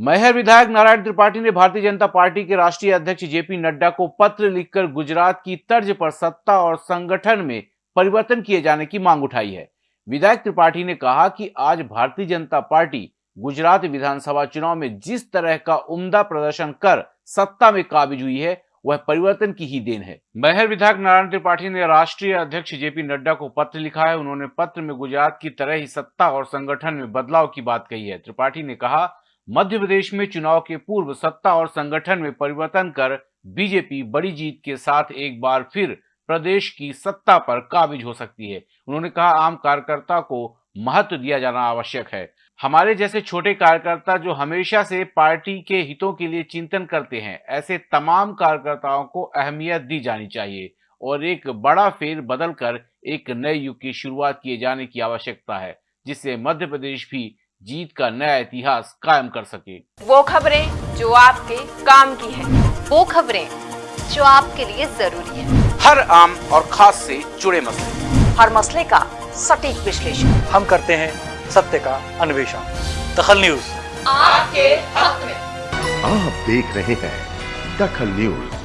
मैहर विधायक नारायण त्रिपाठी ने भारतीय जनता पार्टी के राष्ट्रीय अध्यक्ष जेपी नड्डा को पत्र लिखकर गुजरात की तर्ज पर सत्ता और संगठन में परिवर्तन किए जाने की मांग उठाई है। विधायक त्रिपाठी ने कहा कि आज भारतीय जनता पार्टी गुजरात विधानसभा चुनाव में जिस तरह का उम्दा प्रदर्शन कर सत्ता में काबिज हुई है, वह परिवर्तन की ही देन है। महर विधायक नारायण त्रिपाठी ने राष्ट्रीय अध्यक्ष जेपी नड्डा को पत्र लिखा है। उन्होंने पत्र में गुजरात की तरह ही सत्ता और संगठन में बदलाव की बात कही है। त्रिपाठी ने कहा मध्य प्रदेश में चुनाव के पूर्व सत्ता और संगठन में परिवर्तन कर बीजेपी बड़ी जीत के साथ एक बार फिर प्रदेश की सत्ता पर काबिज हो सकती है। उन्होंने कहा, आम कार्यकर्ता को महत्व दिया जाना आवश्यक है। हमारे जैसे छोटे कार्यकर्ता जो हमेशा से पार्टी के हितों के लिए चिंतन करते हैं, ऐसे तमाम कार्यकर्ताओं को अहमियत दी जानी चाहिए और एक बड़ा फेर बदल कर एक नए युग की शुरुआत किए जाने की आवश्यकता है, जिससे मध्य प्रदेश भी जीत का नया इतिहास कायम कर सके। वो खबरें जो आपके काम की है। वो खबरें जो आपके लिए ज़रूरी है। हर आम और खास से जुड़े मसले। हर मसले का सटीक विश्लेषण। हम करते हैं सत्य का अन्वेषण। दखल न्यूज़। आपके हक में। आप देख रहे हैं दखल न्यूज़।